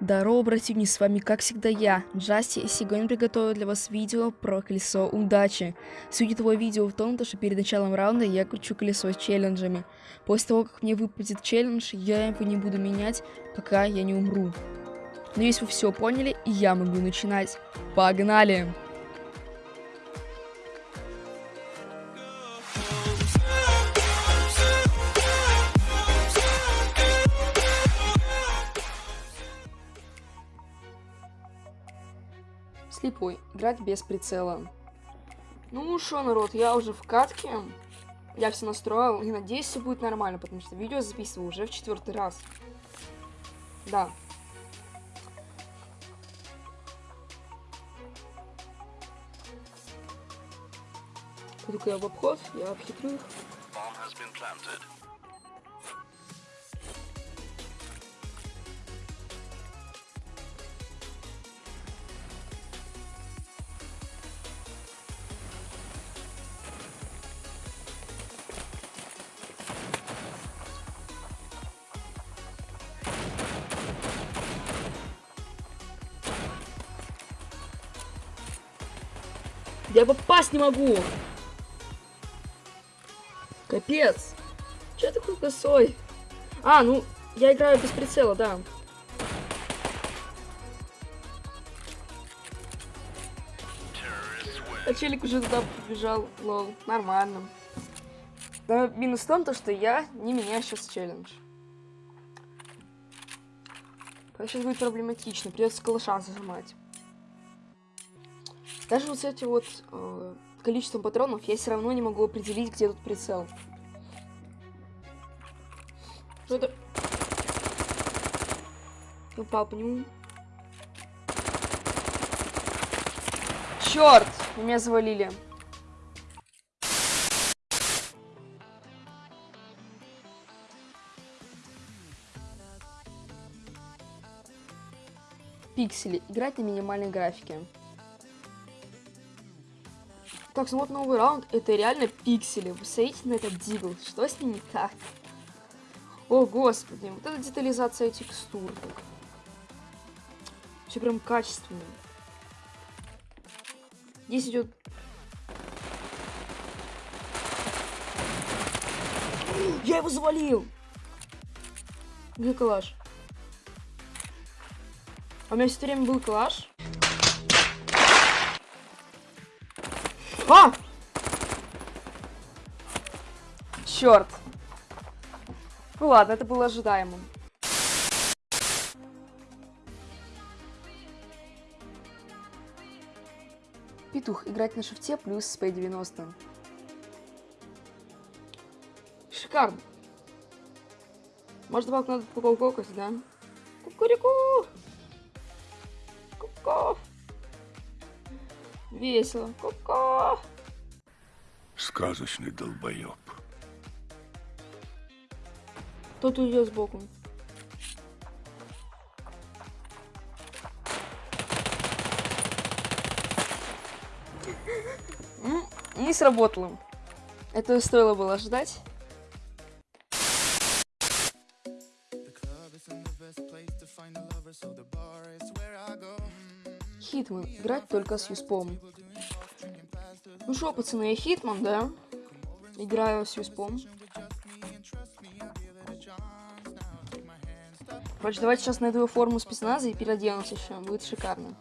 Здорово, бративни, с вами как всегда я, Джасти, и сегодня приготовил для вас видео про колесо удачи. Суть этого видео в том, что перед началом раунда я кручу колесо челленджами. После того, как мне выпадет челлендж, я его не буду менять, пока я не умру. Надеюсь, вы все поняли, и я могу начинать. Погнали! Слепой. Играть без прицела. Ну что, народ, я уже в катке. Я все настроил и надеюсь, все будет нормально, потому что видео записываю уже в четвертый раз. Да. Пойду-ка я в обход, я обхитрю их. Я попасть не могу. Капец. Че такой косой? А, ну, я играю без прицела, да. А челик уже туда побежал, лол, нормально. Но минус в том, то, что я не меняю сейчас челлендж. Сейчас будет проблематично, придется калаша зажимать. Даже вот с этим вот э, количеством патронов я все равно не могу определить, где тут прицел. Что это? Упал по нему. Черт! Меня завалили. Пиксели. Играть на минимальной графике. Так, вот новый раунд. Это реально пиксели. Вы смотрите на этот дигл. Что с ним не так? О, господи. Вот эта детализация текстур. Все прям качественно. Здесь идет... Я его завалил! Где калаш? А у меня все время был калаш. А! Черт. Ну ладно, это было ожидаемым. Петух. Играть на шифте плюс спей 90. Шикарно. Может, добавку надо куколкокать, да? Кукурику! Куко! Весело. Ко-ко. Сказочный долбоеб. Тот уйдет сбоку. Не сработало. Это стоило было ожидать. Хитман. Играть только с юспом. Ну что, пацаны, я Хитман, да? Играю с юспом. Короче, давайте сейчас найду форму спецназа и переоденусь еще. Будет шикарно.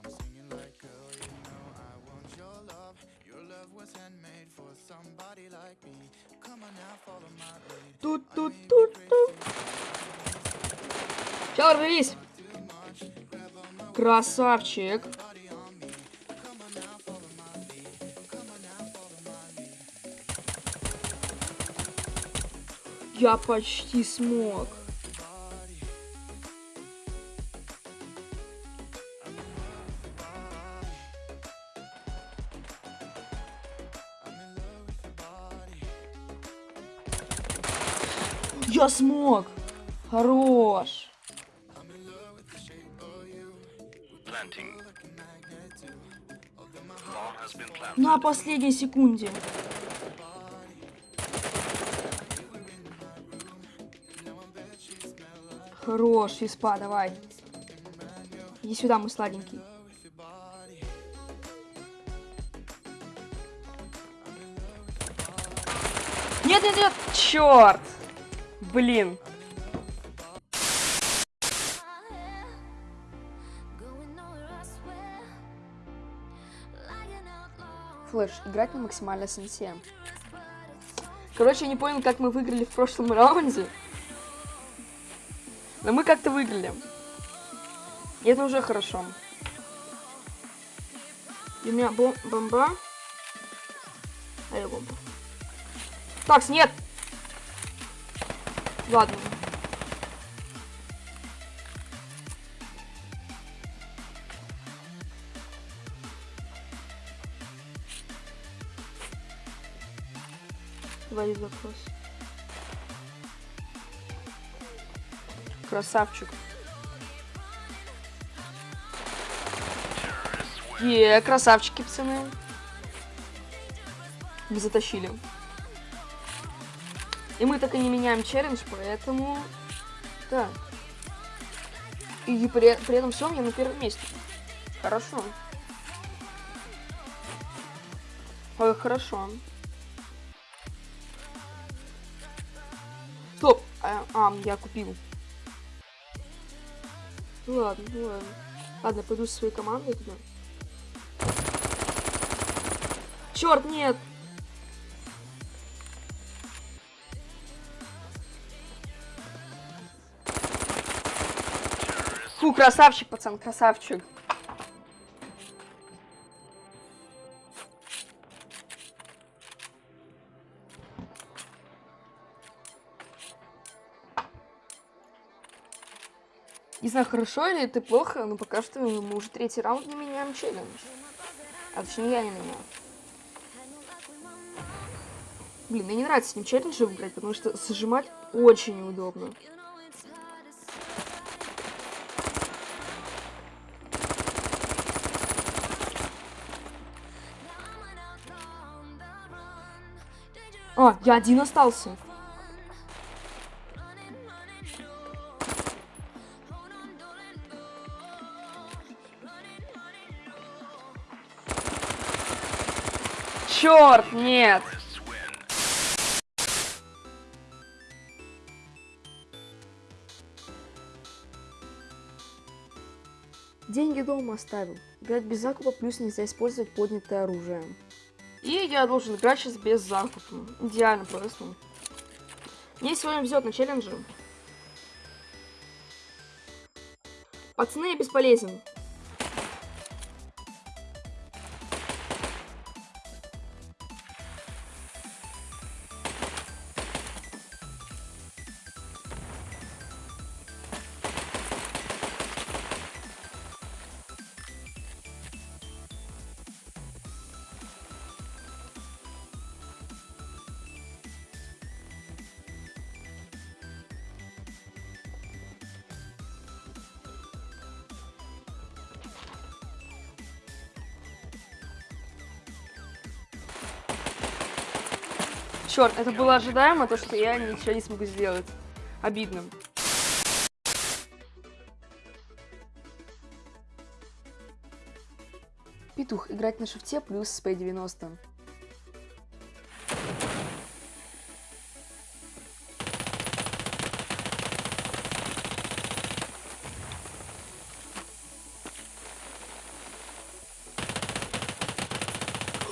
Тут-тут-тут-тут. Чё, рвись! Красавчик! Я почти смог. Я смог! Хорош! На последней секунде. Хорош, Испа, давай. Иди сюда, мой сладенький. Нет, нет, нет! Черт! Блин. Флэш, играть на максимальной сенсе. Короче, я не понял, как мы выиграли в прошлом раунде. Но мы как-то выиграли. И это уже хорошо. И у меня бом бомба. А я бомба. Так, нет! Ладно. Твои запрос. Красавчик. Е, красавчики, пацаны. Мы затащили. И мы так и не меняем челлендж, поэтому... Да. И при, при этом всем я на первом месте. Хорошо. Ой, хорошо. Стоп! А, а, я купил. Ну ладно, ну ладно. Ладно, пойду со своей командой туда. Черт, нет! Фу, красавчик, пацан, красавчик. Не знаю, хорошо или это плохо, но пока что мы уже третий раунд не меняем челлендж. А точнее, я не меняю. Блин, мне не нравится с ним челленджи играть, потому что зажимать очень неудобно. А, я один остался. Черт, нет. Деньги дома оставил. Играть без закупа, плюс нельзя использовать поднятое оружие. И я должен играть сейчас без закупа. Идеально просто. Мне сегодня везет на челлендже. Пацаны, я бесполезен. Черт, это было ожидаемо, то, что я ничего не смогу сделать. Обидно. Петух. Играть на шифте плюс с P90.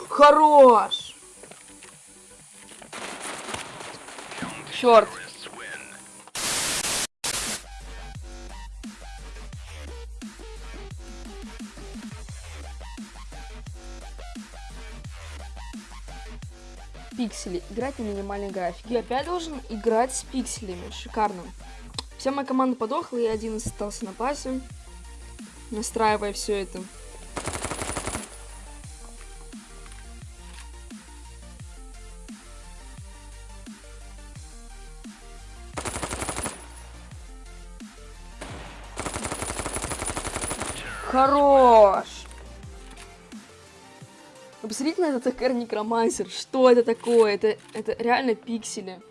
Хорош! Черт. Пиксели. Играть на минимальной графике. Я опять должен играть с пикселями. Шикарно. Вся моя команда подохла, и один остался на пасе. Настраивая все это. Хорош! Вы посмотрите на этот ТКР Некромансер. Что это такое? Это, это реально пиксели.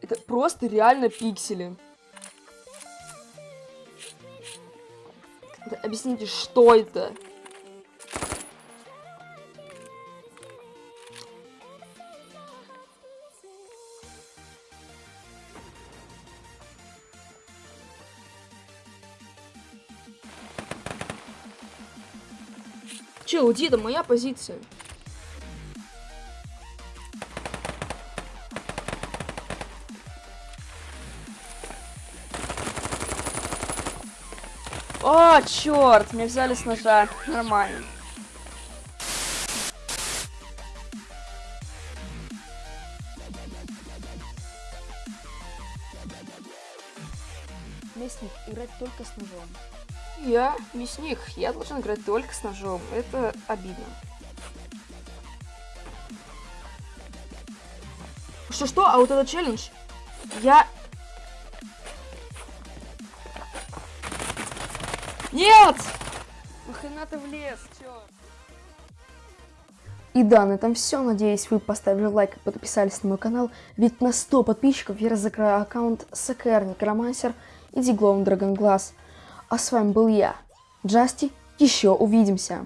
Это просто реально пиксели. Объясните, что это? Че, уйди, это моя позиция. О, черт, меня взяли с ножа. Нормально. Местник, играть только с ножом. Я мясник, я должен играть только с ножом. Это обидно. Что-что? А вот это челлендж? Я... Нет! Нахрена ты влез? Чё? И да, на этом все. Надеюсь, вы поставили лайк и подписались на мой канал. Ведь на 100 подписчиков я разыграю аккаунт СКР Некромансер и Диглоун Драгонглаз. А с вами был я, Джасти. Еще увидимся.